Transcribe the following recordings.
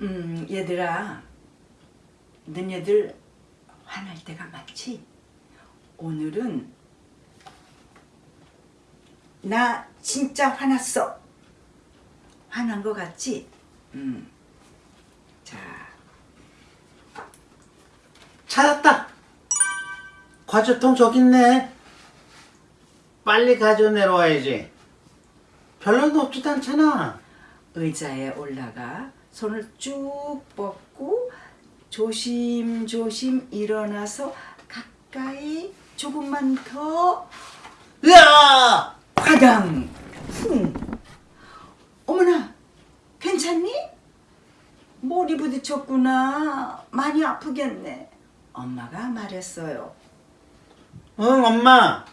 음, 얘들아, 너네들 화날 때가 많지? 오늘은 나 진짜 화났어. 화난 거 같지? 음. 자, 찾았다. 과자통 저기 있네. 빨리 가져 내려와야지. 별로 높지도 않잖아. 의자에 올라가 손을 쭉 뻗고 조심조심 일어나서 가까이 조금만 더 으아! 화당 쿵 어머나 괜찮니? 머리 부딪혔구나 많이 아프겠네 엄마가 말했어요 응, 엄마.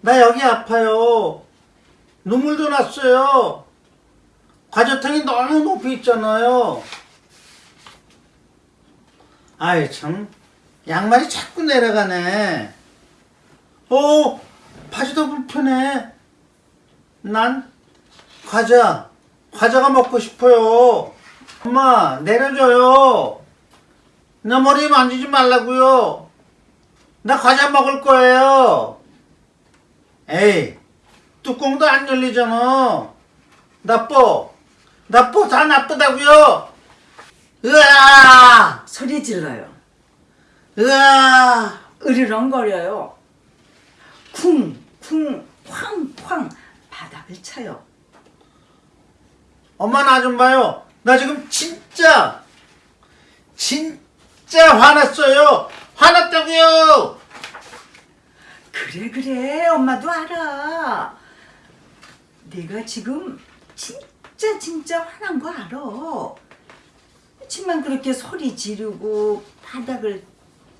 나 여기 아파요. 눈물도 났어요. 과자통이 너무 높이 있잖아요. 아이, 참. 양말이 자꾸 내려가네. 어, 바지도 불편해. 난 과자, 과자가 먹고 싶어요. 엄마, 내려줘요. 내 머리 만지지 말라고요. 나 과자 먹을 거예요. 에이, 뚜껑도 안 열리잖아. 나빠. 나빠. 다 나쁘다고요. 으아! 소리 질러요 으아! 으르렁거려요 쿵쿵 쾅쾅 바닥을 쳐요 엄마 나 좀 봐요. 나 지금 진짜, 진짜 화났어요. 화났다고요. 그래 그래 엄마도 알아 내가 지금 진짜 진짜 화난 거 알아 그렇지만 그렇게 소리 지르고 바닥을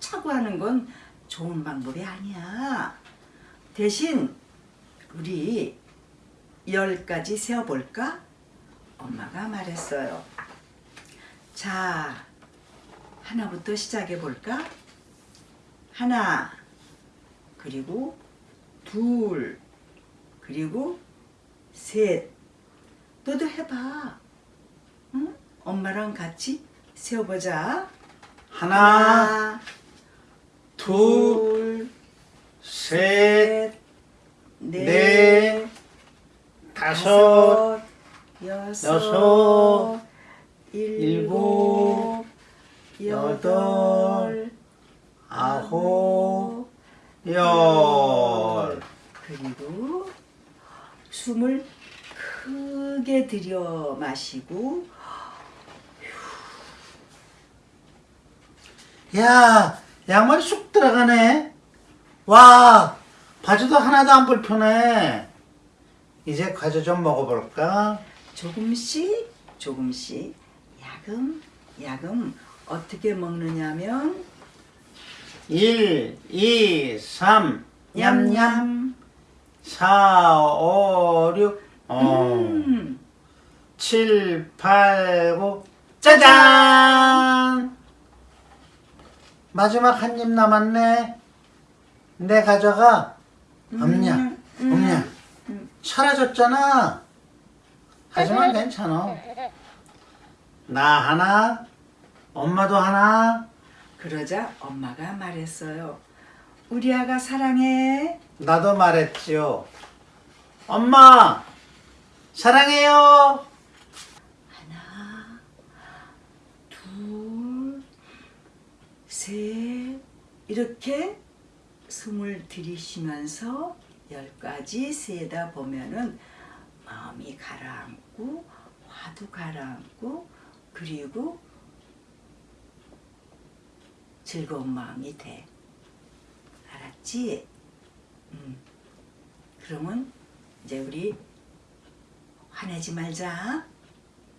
차고 하는 건 좋은 방법이 아니야 대신 우리 열 가지 세어볼까? 엄마가 말했어요 자 하나부터 시작해 볼까? 하나 그리고 둘 그리고 셋 너도 해봐 응? 엄마랑 같이 세어보자 하나, 둘, 셋, 넷, 넷, 다섯, 여섯, 여섯, 일곱, 여덟, 아홉, 열. 그리고 숨을 크게 들여 마시고 야, 양말이 쑥 들어가네. 와, 바지도 하나도 안 불편해. 이제 과자 좀 먹어볼까? 조금씩 조금씩. 야금 야금. 어떻게 먹느냐면 1, 2, 3, 냠냠. 4, 5, 6, 어, 음, 7, 8, 9, 짜잔! 마지막 한 입 남았네. 내 없냐, 음, 음, 없냐. 음. 사라졌잖아. 하지만 괜찮아. 나 하나, 엄마도 하나, 그러자 엄마가 말했어요 우리 아가 사랑해 나도 말했지요. 엄마, 사랑해요. 하나 둘 셋 이렇게 숨을 들이쉬면서 열까지 세다 보면은 마음이 가라앉고 화도 가라앉고 그리고 즐거운 마음이 돼 알았지? 음. 그러면 이제 우리 화내지 말자